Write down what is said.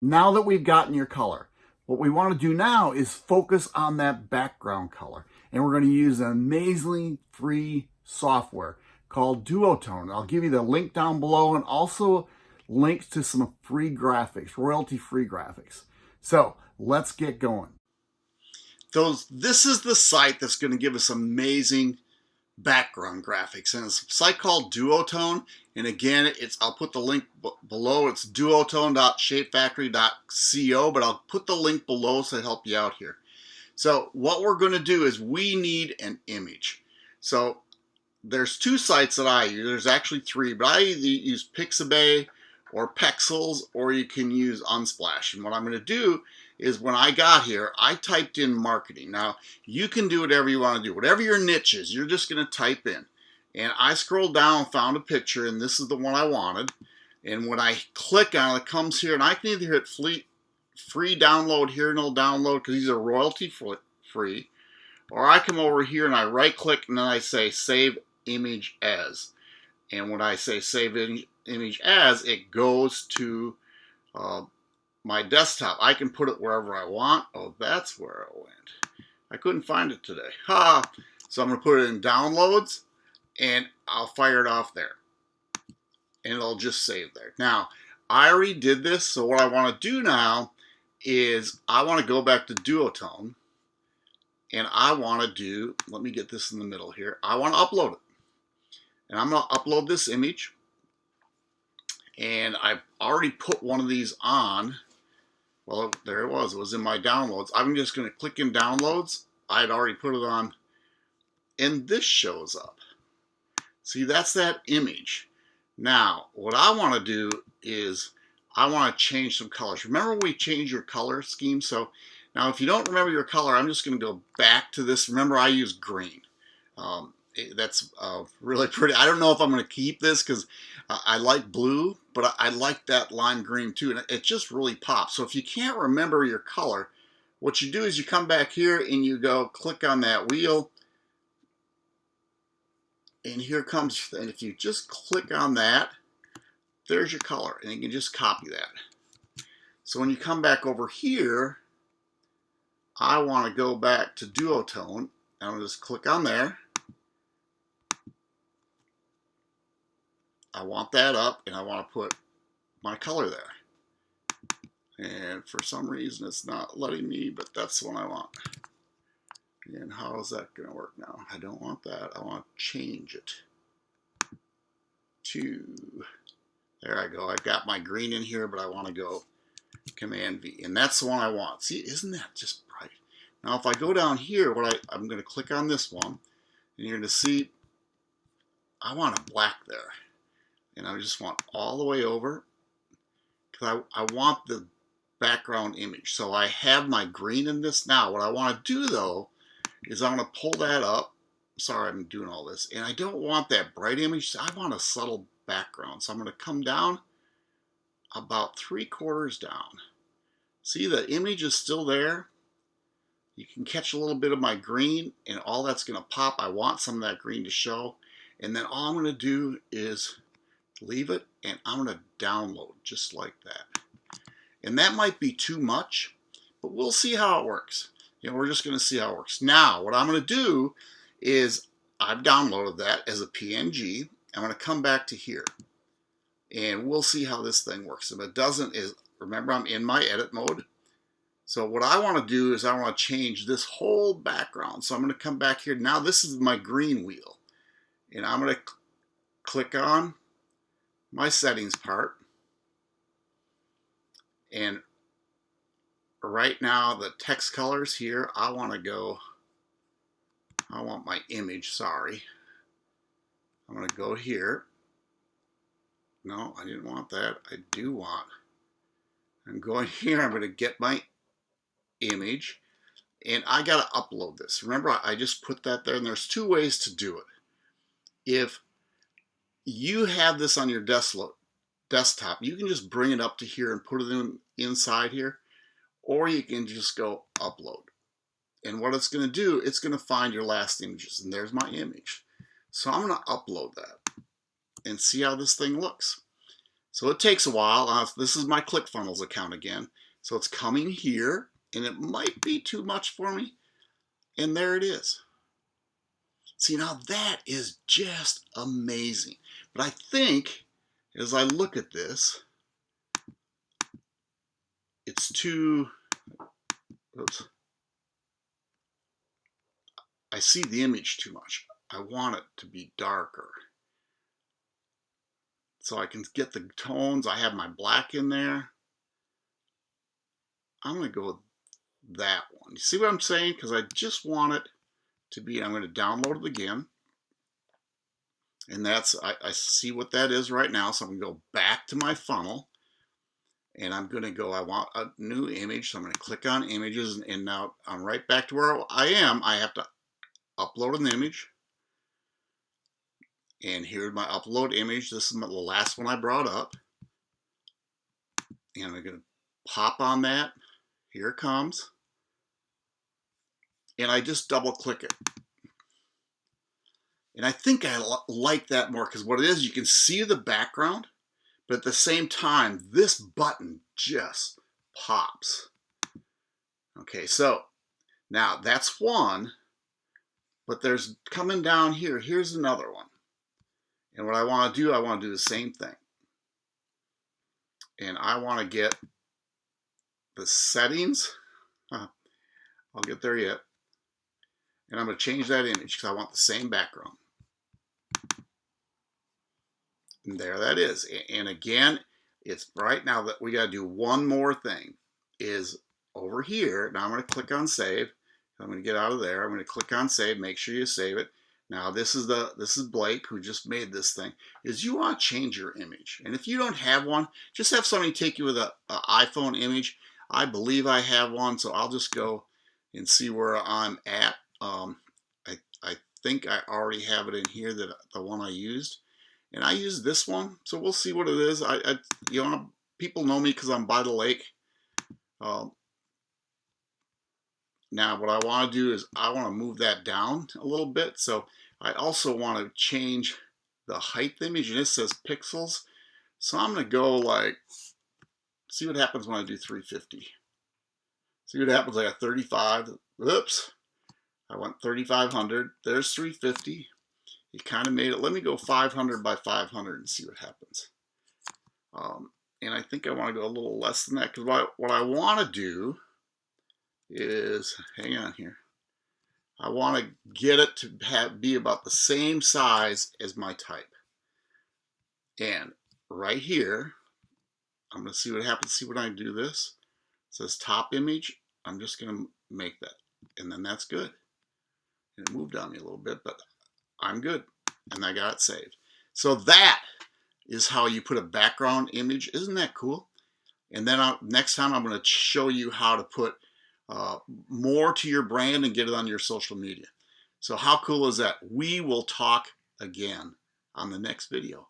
Now that we've gotten your color, what we want to do now is focus on that background color. And we're going to use an amazingly free software called Duotone. I'll give you the link down below and also links to some free graphics, royalty-free graphics. So let's get going. Those, this is the site that's going to give us amazing background graphics. And it's a site called Duotone. And again it's I'll put the link below. It's duotone.shapefactory.co but I'll put the link below so to help you out here. So what we're going to do is we need an image. So there's two sites that I use there's actually three but I either use Pixabay or Pexels or you can use Unsplash. And what I'm going to do is when I got here, I typed in marketing. Now, you can do whatever you want to do. Whatever your niche is, you're just going to type in. And I scrolled down, found a picture, and this is the one I wanted. And when I click on it, it comes here, and I can either hit free, free download here, and it'll download because these are royalty free. Or I come over here and I right click and then I say save image as. And when I say save image as, it goes to uh, my desktop. I can put it wherever I want. Oh, that's where it went. I couldn't find it today. Ha! So I'm going to put it in downloads and I'll fire it off there. And it'll just save there. Now, I already did this, so what I want to do now is I want to go back to Duotone and I want to do, let me get this in the middle here, I want to upload it. And I'm going to upload this image and I've already put one of these on well, there it was. It was in my downloads. I'm just going to click in downloads. I'd already put it on. And this shows up. See, that's that image. Now, what I want to do is I want to change some colors. Remember we changed your color scheme? So now if you don't remember your color, I'm just going to go back to this. Remember I use green. Um, that's uh, really pretty. I don't know if I'm going to keep this because I like blue, but I, I like that lime green too. And it just really pops. So if you can't remember your color, what you do is you come back here and you go click on that wheel. And here comes, and if you just click on that, there's your color. And you can just copy that. So when you come back over here, I want to go back to duotone. And I'm just click on there. I want that up and I want to put my color there. And for some reason it's not letting me, but that's what I want. And how is that going to work now? I don't want that. I want to change it to, there I go. I've got my green in here, but I want to go Command V. And that's the one I want. See, isn't that just bright? Now if I go down here, what I, I'm going to click on this one, and you're going to see I want a black there and I just want all the way over because I, I want the background image. So I have my green in this now. What I want to do though is I'm going to pull that up. Sorry, I'm doing all this. And I don't want that bright image. I want a subtle background. So I'm going to come down about three quarters down. See the image is still there. You can catch a little bit of my green and all that's going to pop. I want some of that green to show. And then all I'm going to do is leave it, and I'm going to download just like that. And that might be too much, but we'll see how it works. You know, we're just going to see how it works. Now, what I'm going to do is I've downloaded that as a PNG. I'm going to come back to here, and we'll see how this thing works. If it doesn't, is remember I'm in my edit mode. So what I want to do is I want to change this whole background. So I'm going to come back here. Now this is my green wheel. And I'm going to click on my settings part. And right now the text colors here, I want to go, I want my image, sorry. I'm going to go here. No, I didn't want that. I do want, I'm going here, I'm going to get my image and I got to upload this. Remember, I just put that there and there's two ways to do it. If you have this on your desktop, you can just bring it up to here and put it in inside here, or you can just go upload. And what it's going to do, it's going to find your last images, and there's my image. So I'm going to upload that and see how this thing looks. So it takes a while. Uh, this is my ClickFunnels account again. So it's coming here and it might be too much for me. And there it is. See, now that is just amazing. But I think as I look at this, it's too, oops. I see the image too much. I want it to be darker. So I can get the tones. I have my black in there. I'm going to go with that one. You see what I'm saying? Because I just want it to be, I'm going to download it again. And that's, I, I see what that is right now. So I'm to go back to my funnel. And I'm going to go, I want a new image. So I'm to click on images. And now I'm right back to where I am. I have to upload an image. And here's my upload image. This is the last one I brought up. And I'm going to pop on that. Here it comes. And I just double click it. And I think I like that more because what it is, you can see the background, but at the same time, this button just pops. Okay, so now that's one, but there's coming down here, here's another one. And what I want to do, I want to do the same thing. And I want to get the settings. I'll get there yet. And I'm going to change that image because I want the same background. And there that is. And again, it's right now that we got to do one more thing is over here. Now I'm going to click on save. I'm going to get out of there. I'm going to click on save. Make sure you save it. Now this is the this is Blake who just made this thing. Is you want to change your image, and if you don't have one, just have somebody take you with an iPhone image. I believe I have one, so I'll just go and see where I'm at. Um, I I think I already have it in here that the one I used, and I use this one, so we'll see what it is. I, I you know people know me because I'm by the lake. Um, now what I want to do is I want to move that down a little bit. So I also want to change the height image and it says pixels. So I'm going to go like, see what happens when I do 350. See what happens, I got 35, oops, I went 3,500, there's 350. You kind of made it, let me go 500 by 500 and see what happens. Um, and I think I want to go a little less than that because what, what I want to do is, hang on here, I want to get it to have, be about the same size as my type. And right here, I'm going to see what happens. See when I do this. It says top image. I'm just going to make that. And then that's good. And it moved on me a little bit, but I'm good. And I got it saved. So that is how you put a background image. Isn't that cool? And then I'll, next time I'm going to show you how to put uh, more to your brand and get it on your social media. So how cool is that? We will talk again on the next video.